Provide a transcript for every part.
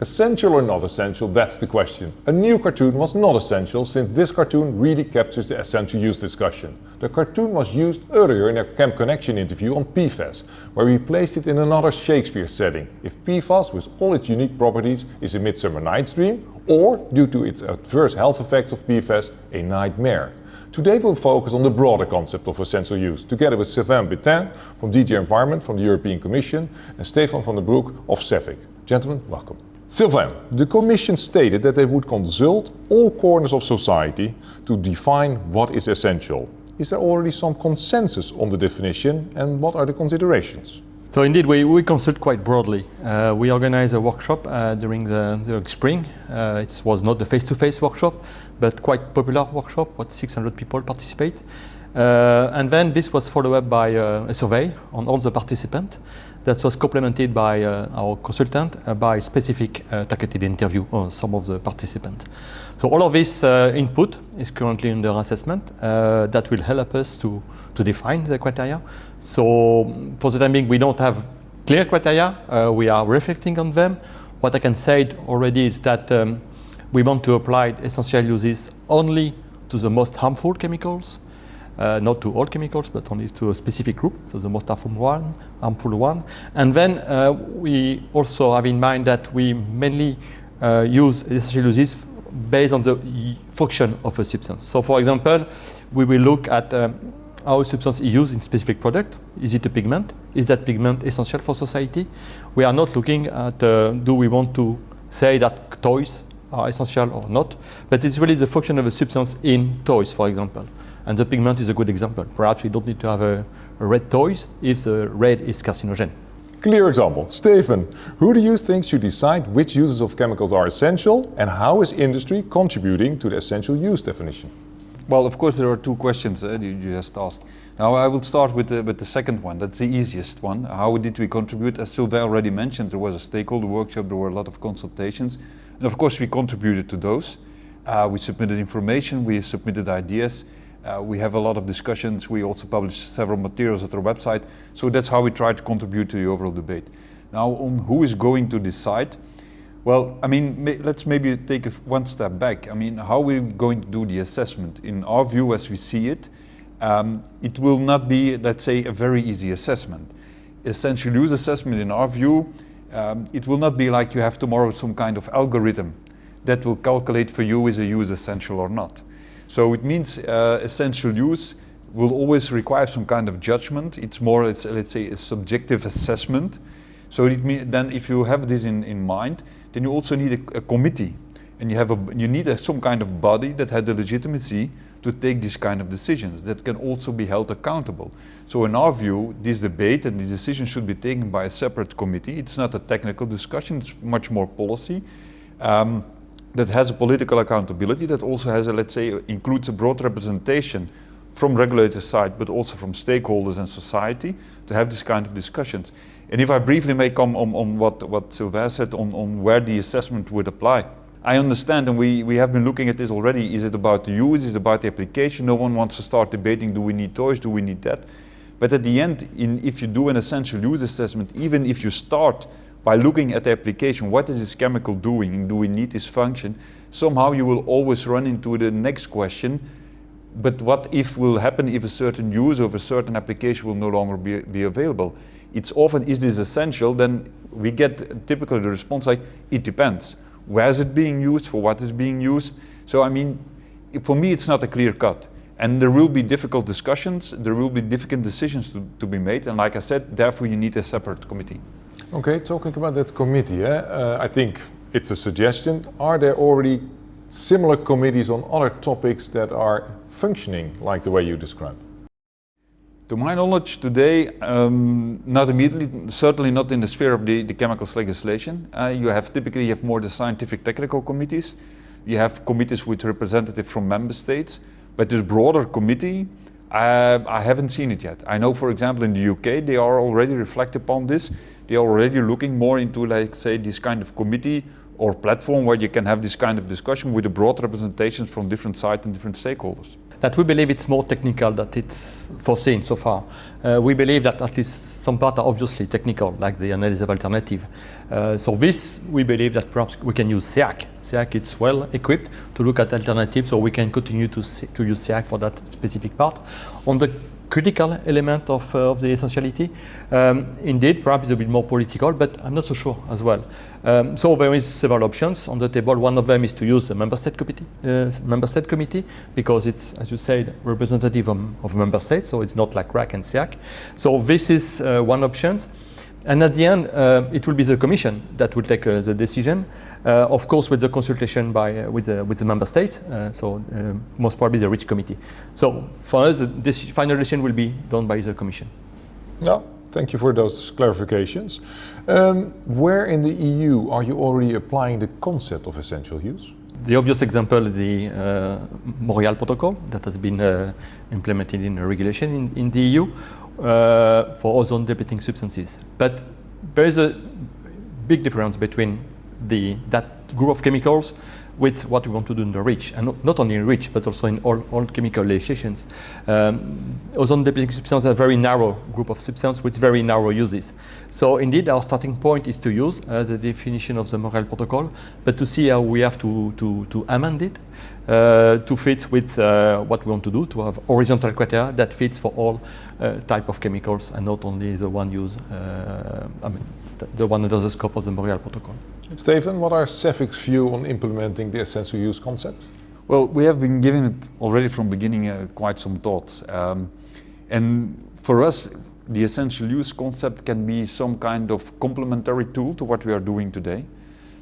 Essential or not essential, that's the question. A new cartoon was not essential since this cartoon really captures the essential use discussion. The cartoon was used earlier in a Chem Connection interview on PFAS, where we placed it in another Shakespeare setting. If PFAS with all its unique properties is a Midsummer Night's Dream, or due to its adverse health effects of PFAS, a nightmare. Today we'll focus on the broader concept of essential use, together with Sylvain Bintein from DG Environment from the European Commission and Stefan van der Broek of CEFIC. Gentlemen, welcome. Sylvain, the Commission stated that they would consult all corners of society to define what is essential. Is there already some consensus on the definition and what are the considerations? So indeed, we, we consult quite broadly. Uh, we organized a workshop uh, during the, the spring. Uh, it was not the face-to-face -face workshop, but quite popular workshop, what 600 people participate. Uh, and then this was followed up by uh, a survey on all the participants that was complemented by uh, our consultant uh, by specific uh, targeted interview on some of the participants. So all of this uh, input is currently under assessment that will help us to, to define the criteria. So for the time being, we don't have clear criteria. we are reflecting on them. What I can say already is that um, we want to apply essential uses only to the most harmful chemicals, uh, not to all chemicals, but only to a specific group, so the most harmful one. Harmful one. And then uh, we also have in mind that we mainly uh, use uses based on the function of a substance. So for example, we will look at um, how a substance is used in specific product. Is it a pigment? Is that pigment essential for society? We are not looking at uh, do we want to say that toys are essential or not, but it's really the function of a substance in toys, for example. And the pigment is a good example. Perhaps we don't need to have a, a red toys if the red is carcinogen. Clear example. Stefan, who do you think should decide which uses of chemicals are essential and how is industry contributing to the essential use definition? Well, of course, there are two questions uh, you just asked. Now, I will start with the, with the second one. That's the easiest one. How did we contribute? As Sylvain already mentioned, there was a stakeholder workshop, there were a lot of consultations. And of course, we contributed to those. Uh, we submitted information, we submitted ideas, uh, we have a lot of discussions. We also publish several materials at our website. So that's how we try to contribute to the overall debate. Now on who is going to decide, well, I mean, may, let's maybe take one step back. I mean, how are we going to do the assessment? In our view, as we see it, um, it will not be, let's say, a very easy assessment. Essential use assessment, in our view, um, it will not be like you have tomorrow some kind of algorithm that will calculate for you is a use essential or not. So it means uh, essential use will always require some kind of judgment. It's more, it's, let's say, a subjective assessment. So it mean, then if you have this in, in mind, then you also need a, a committee. And you, have a, you need a, some kind of body that has the legitimacy to take these kind of decisions that can also be held accountable. So in our view, this debate and the decision should be taken by a separate committee. It's not a technical discussion, it's much more policy. Um, that has a political accountability, that also has a, let's say, includes a broad representation from regulator side, but also from stakeholders and society to have this kind of discussions. And if I briefly may come on, on what, what Sylvain said on, on where the assessment would apply. I understand, and we, we have been looking at this already, is it about the use, is it about the application? No one wants to start debating, do we need toys, do we need that? But at the end, in, if you do an essential use assessment, even if you start by looking at the application, what is this chemical doing? Do we need this function? Somehow you will always run into the next question, but what if will happen if a certain use of a certain application will no longer be, be available? It's often, is this essential? Then we get typically the response like, it depends. Where is it being used? For what is being used? So I mean, for me it's not a clear cut. And there will be difficult discussions, there will be difficult decisions to, to be made. And like I said, therefore you need a separate committee. Okay, talking about that committee, eh, uh, I think it's a suggestion. Are there already similar committees on other topics that are functioning like the way you describe? To my knowledge today, um, not immediately, certainly not in the sphere of the, the chemicals legislation. Uh, you have typically you have more the scientific technical committees. You have committees with representatives from member states, but this broader committee, uh, I haven't seen it yet. I know, for example, in the UK, they are already reflecting upon this they are already looking more into like say this kind of committee or platform where you can have this kind of discussion with a broad representations from different sides and different stakeholders. that we believe it's more technical than it's foreseen so far. Uh, we believe that at least some parts are obviously technical, like the analysis of alternative. Uh, so this, we believe that perhaps we can use SEAC. SEAC is well equipped to look at alternatives, so we can continue to, to use SEAC for that specific part. On the critical element of, uh, of the essentiality. Um, indeed, perhaps a bit more political, but I'm not so sure as well. Um, so there is several options on the table. One of them is to use the member state committee, uh, member state committee, because it's, as you said, representative of, of member states, so it's not like RAC and SEAC. So this is uh, one option. And at the end, uh, it will be the Commission that will take uh, the decision, uh, of course with the consultation by, uh, with, the, with the Member States, uh, so uh, most probably the REACH Committee. So for us, this final decision will be done by the Commission. No, thank you for those clarifications. Um, where in the EU are you already applying the concept of essential use? The obvious example is the uh, Montreal Protocol that has been uh, implemented in a regulation in, in the EU uh, for ozone depleting substances. But there is a big difference between the, that group of chemicals with what we want to do in the REACH, and not, only in REACH, but also in all, all chemical legislations. Um, ozone depleting substances are a very narrow group of substances with very narrow uses. So indeed, our starting point is to use uh, the definition of the Montreal Protocol, but to see how we have to, to, to amend it uh, to fit with uh, what we want to do, to have horizontal criteria that fits for all uh, type of chemicals and not only the one used, uh, I mean, the one under the scope of the Montreal Protocol. Stefan, what are CEFIC's view on implementing the essential use concept? Well, we have been giving it already from beginning uh, quite some thoughts. Um, and for us, the essential use concept can be some kind of complementary tool to what we are doing today.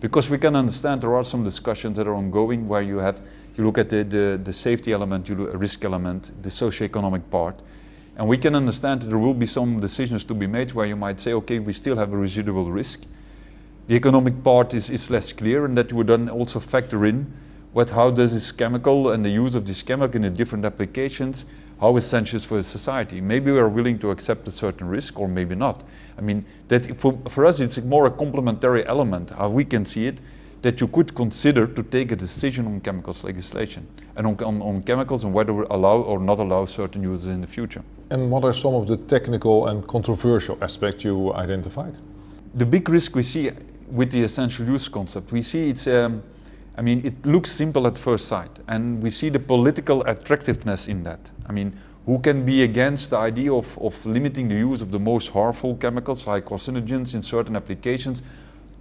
Because we can understand there are some discussions that are ongoing where you have, you look at the, the, the safety element, you look at risk element, the socio-economic part. And we can understand that there will be some decisions to be made where you might say, okay, we still have a residual risk. The economic part is, is less clear and that would then also factor in what, how does this chemical and the use of this chemical in the different applications, how essential for society. Maybe we are willing to accept a certain risk or maybe not. I mean, that for, for us it's more a complementary element, how we can see it, that you could consider to take a decision on chemicals legislation and on, on, on chemicals and whether we allow or not allow certain uses in the future. And what are some of the technical and controversial aspects you identified? The big risk we see with the essential use concept. We see it's, um, I mean, it looks simple at first sight, and we see the political attractiveness in that. I mean, who can be against the idea of, of limiting the use of the most harmful chemicals like carcinogens in certain applications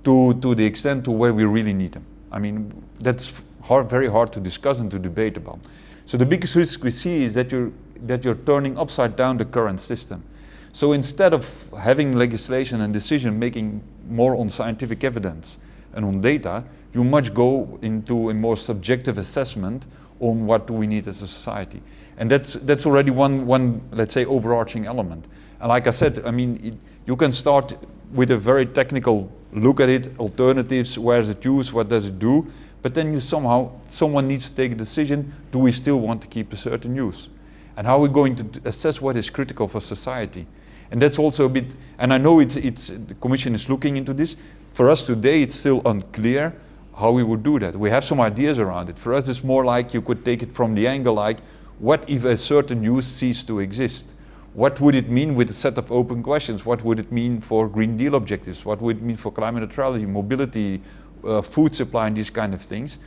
to, to the extent to where we really need them? I mean, that's hard, very hard to discuss and to debate about. So the biggest risk we see is that you're, that you're turning upside down the current system. So instead of having legislation and decision making more on scientific evidence and on data, you much go into a more subjective assessment on what do we need as a society. And that's, that's already one, one, let's say, overarching element. And like I said, I mean, it, you can start with a very technical look at it, alternatives, where is it used, what does it do, but then you somehow, someone needs to take a decision, do we still want to keep a certain use? And how are we going to assess what is critical for society? And that's also a bit, and I know it's, it's, the Commission is looking into this. For us today, it's still unclear how we would do that. We have some ideas around it. For us, it's more like you could take it from the angle like, what if a certain use ceased to exist? What would it mean with a set of open questions? What would it mean for Green Deal objectives? What would it mean for climate neutrality, mobility, uh, food supply, and these kind of things?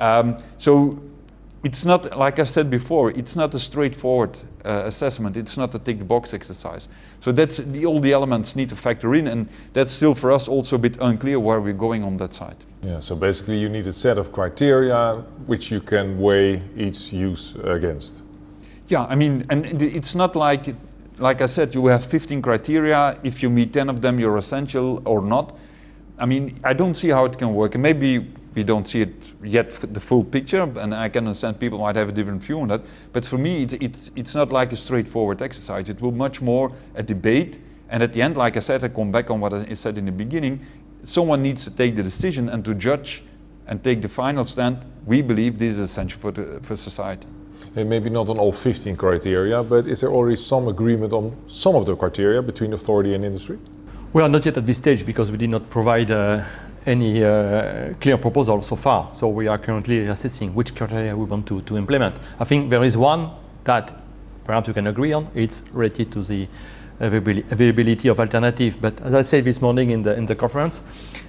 Um, so it's not, like I said before, it's not a straightforward uh, assessment. It's not a tick the box exercise. So that's the, all the elements need to factor in, and that's still for us also a bit unclear where we're going on that side. Yeah, so basically you need a set of criteria which you can weigh each use against. Yeah, I mean, and it's not like, like I said, you have 15 criteria. If you meet 10 of them, you're essential or not. I mean, I don't see how it can work. And maybe we don't see it yet the full picture, and I can understand people might have a different view on that. But for me, it's, it's, it's not like a straightforward exercise. It will much more a debate, and at the end, like I said, I come back on what I said in the beginning, someone needs to take the decision and to judge and take the final stand. We believe this is essential for, the, for society. And maybe not on all 15 criteria, but is there already some agreement on some of the criteria between authority and industry? Well, not yet at this stage because we did not provide uh, any uh, clear proposal so far. So we are currently assessing which criteria we want to, to implement. I think there is one that perhaps we can agree on. It's related to the availability of alternative. But as I said this morning in the, in the conference,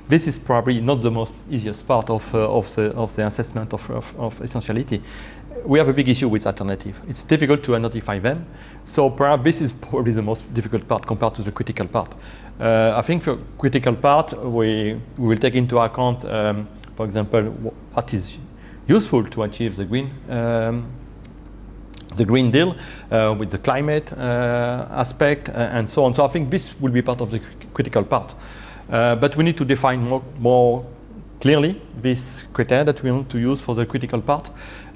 this is probably not the most easiest part of, uh, of, the, of the assessment of, of, of, essentiality. We have a big issue with alternative. It's difficult to identify them. So perhaps this is probably the most difficult part compared to the critical part. Uh, I think for critical part, we, we will take into account, um, for example, what is useful to achieve the green um, the Green Deal uh, with the climate uh, aspect uh, and so on. So I think this will be part of the critical part. Uh, but we need to define more, more clearly this criteria that we want to use for the critical part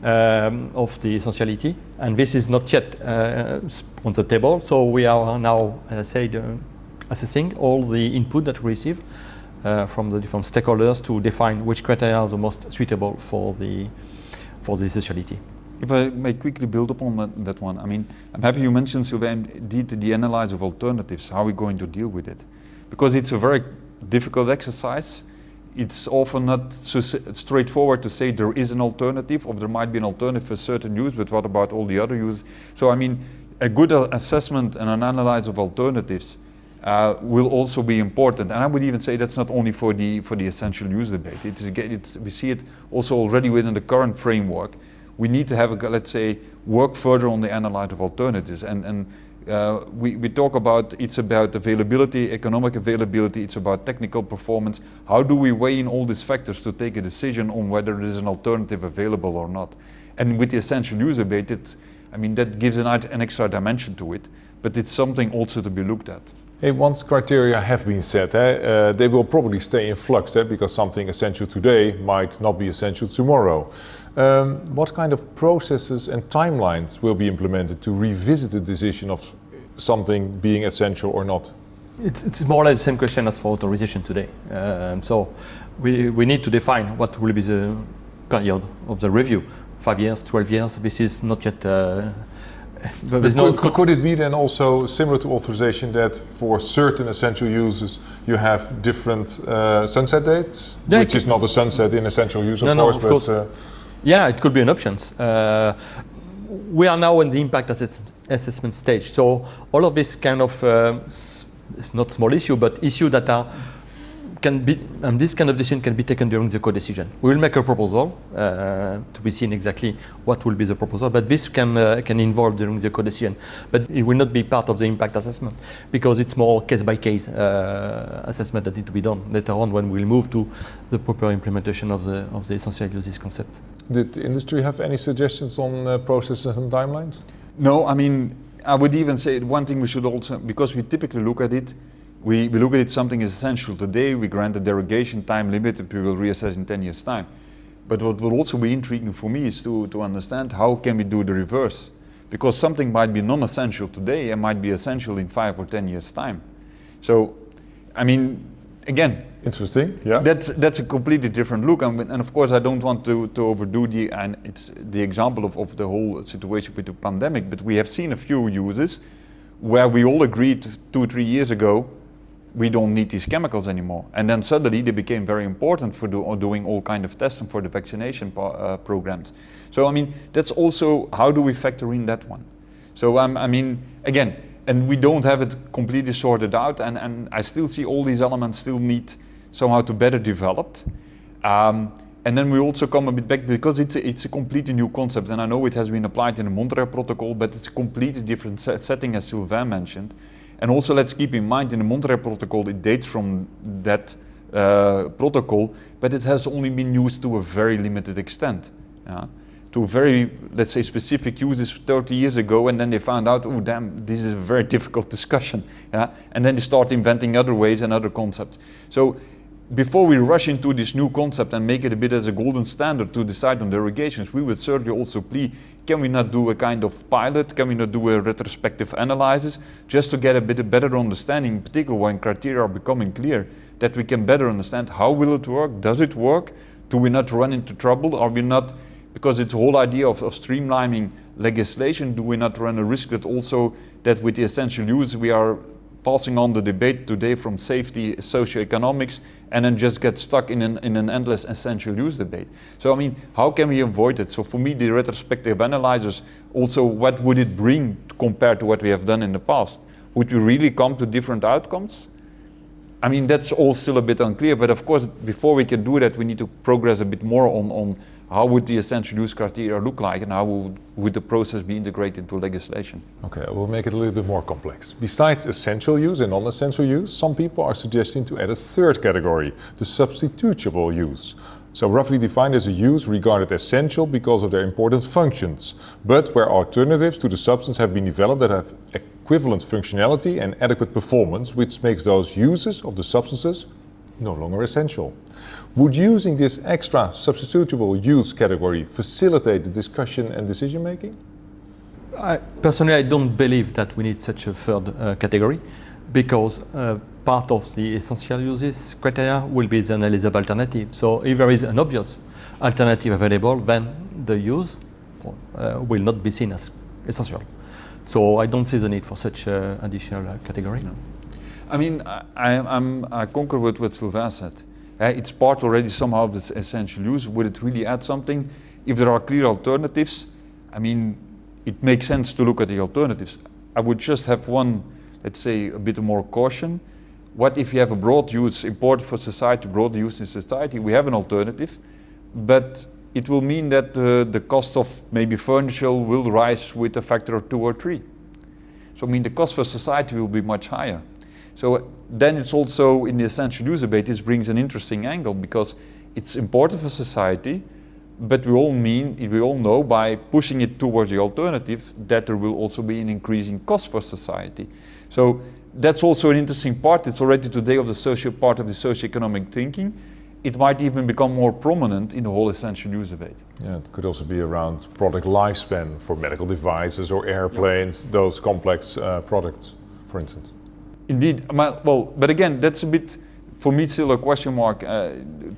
um, of the essentiality. And this is not yet uh, on the table. So we are now, as I said, uh, assessing all the input that we receive from the different stakeholders to define which criteria are the most suitable for the, for the essentiality. If I may quickly build upon that, that one, I mean, I'm happy you mentioned, Sylvain, indeed the analysis of alternatives, how are we going to deal with it? Because it's a very difficult exercise. It's often not so straightforward to say there is an alternative or there might be an alternative for certain use, but what about all the other uses? So I mean, a good assessment and an analysis of alternatives uh, will also be important. And I would even say that's not only for the, for the essential use debate. It is, it's, we see it also already within the current framework we need to have, a, let's say, work further on the analysis of alternatives. And, and uh, we, we talk about, it's about availability, economic availability, it's about technical performance. How do we weigh in all these factors to take a decision on whether there is an alternative available or not? And with the essential use debate, it, I mean, that gives an, an extra dimension to it, but it's something also to be looked at. Hey, once criteria have been set, eh, uh, they will probably stay in flux eh, because something essential today might not be essential tomorrow. Um, what kind of processes and timelines will be implemented to revisit the decision of something being essential or not? It's, it's more or less the same question as for authorization today. Um, so we, we need to define what will be the period of the review. Five years, 12 years, this is not yet uh, no could, could, it be then also similar to authorization that for certain essential uses you have different uh, sunset dates, yeah, which is not a sunset in essential use, of no, course, no, of but course. Uh, yeah, it could be an option. Uh, we are now in the impact assess assessment stage. So all of this kind of, uh, it's not small issue, but issue that are can be, and this kind of decision can be taken during the co-decision. We will make a proposal uh, to be seen exactly what will be the proposal, but this can, uh, can involve during the co-decision. But it will not be part of the impact assessment because it's more case-by-case -case, uh, assessment that need to be done later on when we'll move to the proper implementation of the, of the essential uses concept. Did the industry have any suggestions on uh, processes and timelines? No, I mean, I would even say one thing we should also, because we typically look at it, we, we look at it something is essential today, we grant a derogation time limit we will reassess in 10 years time. But what will also be intriguing for me is to, to understand how can we do the reverse. Because something might be non-essential today and might be essential in five or 10 years time. So, I mean, again, Interesting. Yeah. That's that's a completely different look, and, and of course I don't want to, to overdo the and it's the example of, of the whole situation with the pandemic. But we have seen a few uses where we all agreed two three years ago we don't need these chemicals anymore. And then suddenly they became very important for do, doing all kind of testing for the vaccination uh, programs. So I mean, that's also, how do we factor in that one? So um, I mean, again, and we don't have it completely sorted out and, and I still see all these elements still need somehow to better developed. Um, and then we also come a bit back because it's a, it's a completely new concept and I know it has been applied in the Montreal Protocol, but it's a completely different set setting as Sylvain mentioned. And also let's keep in mind in the Montreal Protocol, it dates from that uh, protocol, but it has only been used to a very limited extent. Yeah? To very, let's say, specific uses 30 years ago, and then they found out, oh damn, this is a very difficult discussion. Yeah? And then they start inventing other ways and other concepts. So before we rush into this new concept and make it a bit as a golden standard to decide on derogations, we would certainly also plea, can we not do a kind of pilot, can we not do a retrospective analysis, just to get a bit of better understanding, in particular when criteria are becoming clear, that we can better understand how will it work, does it work, do we not run into trouble, are we not, because it's the whole idea of, of streamlining legislation, do we not run a risk that also that with the essential use we are passing on the debate today from safety, socioeconomics, and then just get stuck in an, in an endless essential use debate. So I mean, how can we avoid it? So for me, the retrospective analyzers, also what would it bring compared to what we have done in the past? Would we really come to different outcomes? I mean, that's all still a bit unclear, but of course, before we can do that, we need to progress a bit more on, on how would the essential use criteria look like and how would, would the process be integrated into legislation? Okay, we'll make it a little bit more complex. Besides essential use and non-essential use, some people are suggesting to add a third category, the substitutable use. So roughly defined as a use regarded essential because of their important functions, but where alternatives to the substance have been developed that have equivalent functionality and adequate performance, which makes those uses of the substances no longer essential. Would using this extra substitutable use category facilitate the discussion and decision making? I, personally, I don't believe that we need such a third uh, category because uh, part of the essential uses criteria will be the analysis of alternative. So if there is an obvious alternative available, then the use uh, will not be seen as essential. So I don't see the need for such uh, additional uh, category. No. I mean, I, I'm, I concur with what Sylvain said. Uh, it's part already somehow of its essential use. Would it really add something? If there are clear alternatives, I mean, it makes sense to look at the alternatives. I would just have one, let's say, a bit more caution. What if you have a broad use, important for society, broad use in society? We have an alternative, but it will mean that uh, the cost of maybe furniture will rise with a factor of two or three. So I mean, the cost for society will be much higher. So then it's also in the essential use debate, this brings an interesting angle because it's important for society, but we all mean, we all know by pushing it towards the alternative that there will also be an increasing cost for society. So that's also an interesting part. It's already today of the social part of the socio-economic thinking. It might even become more prominent in the whole essential use debate. Yeah, it could also be around product lifespan for medical devices or airplanes, those complex uh, products, for instance. Indeed, well, but again, that's a bit, for me, still a question mark. Uh,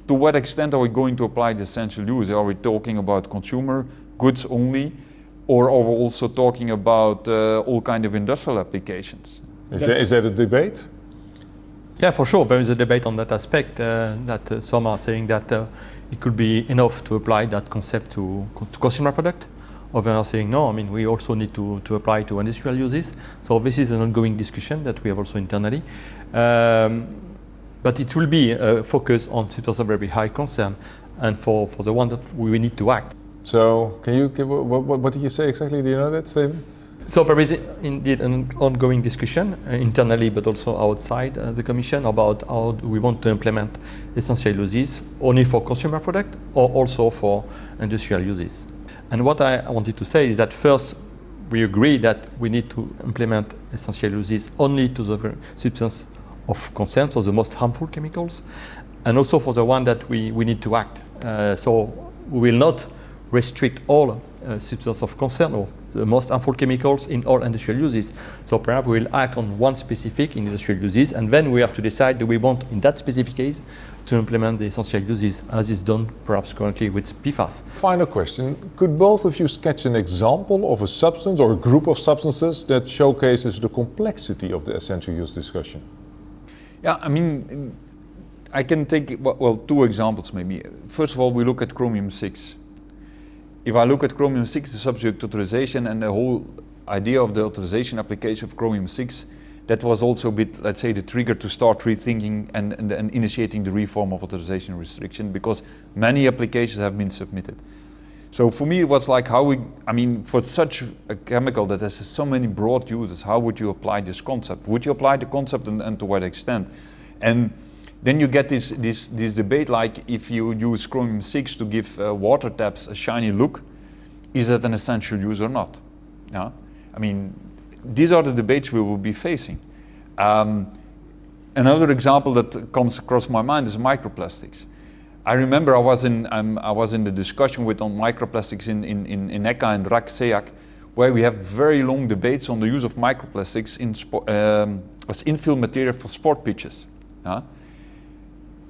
to what extent are we going to apply the essential use? Are we talking about consumer goods only, or are we also talking about uh, all kind of industrial applications? Is there, is that a debate? Yeah, for sure. There is a debate on that aspect. Uh, that uh, some are saying that uh, it could be enough to apply that concept to, to consumer product. Others are saying no, I mean, we also need to, to apply to industrial uses. So this is an ongoing discussion that we have also internally. Um, but it will be a focus on situations of very high concern and for, for the one that we need to act. So can you, give, what, what, what did you say exactly? Do you know that? So there is indeed an ongoing discussion uh, internally, but also outside uh, the Commission about how we want to implement essential uses only for consumer product or also for industrial uses. And what I wanted to say is that first, we agree that we need to implement essential uses only to the substance of concern, so the most harmful chemicals, and also for the one that we, we need to act. Uh, so we will not restrict all uh, substances of concern or the most harmful chemicals in all industrial uses. So perhaps we will act on one specific in industrial uses, and then we have to decide do we want, in that specific case, to implement the essential uses, as is done perhaps currently with PFAS. Final question. Could both of you sketch an example of a substance or a group of substances that showcases the complexity of the essential use discussion? Yeah, I mean, I can take, well, two examples maybe. First of all, we look at chromium-6 if I look at chromium-6, the subject authorization and the whole idea of the authorization application of chromium-6, that was also a bit, let's say, the trigger to start rethinking and, and, and, initiating the reform of authorization restriction because many applications have been submitted. So for me, it was like how we, I mean, for such a chemical that has so many broad uses, how would you apply this concept? Would you apply the concept and, and to what extent? And then you get this, this, this debate like if you use chromium-6 to give uh, water taps a shiny look, is that an essential use or not? Yeah? I mean, these are the debates we will be facing. Um, another example that comes across my mind is microplastics. I remember I was in, um, I was in the discussion with on microplastics in, in, in, in ECHA and RAC SEAC, where we have very long debates on the use of microplastics in um, as infill material for sport pitches. Yeah?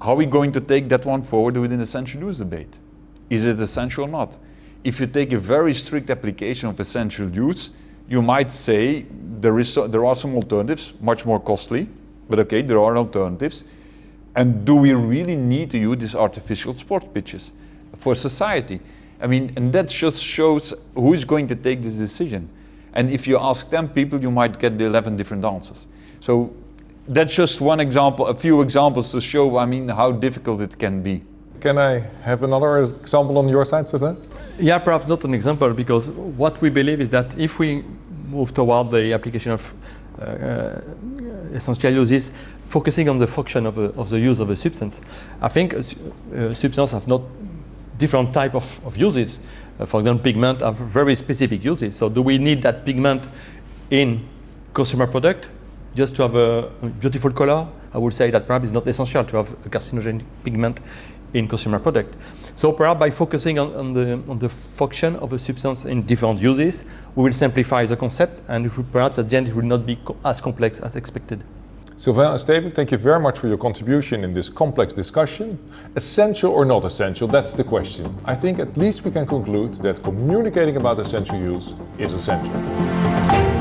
How are we going to take that one forward within the essential use debate? Is it essential or not? If you take a very strict application of essential use, you might say there, is there are some alternatives, much more costly, but okay, there are alternatives. And do we really need to use these artificial sport pitches for society? I mean, and that just shows who is going to take this decision. And if you ask 10 people, you might get the 11 different answers. So that's just one example, a few examples to show, I mean, how difficult it can be. Can I have another example on your side, Stefan? Yeah, perhaps not an example, because what we believe is that if we move toward the application of uh, uh, essential uses, focusing on the function of, a, of the use of a substance, I think a, a substance have not different type of, of uses. Uh, for example, pigment have very specific uses. So do we need that pigment in consumer product just to have a, beautiful color? I would say that perhaps it's not essential to have a carcinogenic pigment in consumer product. So perhaps by focusing on, on, the, on the function of a substance in different uses, we will simplify the concept and perhaps at the end it will not be co as complex as expected. Sylvain and Steven, thank you very much for your contribution in this complex discussion. Essential or not essential, that's the question. I think at least we can conclude that communicating about essential use is essential.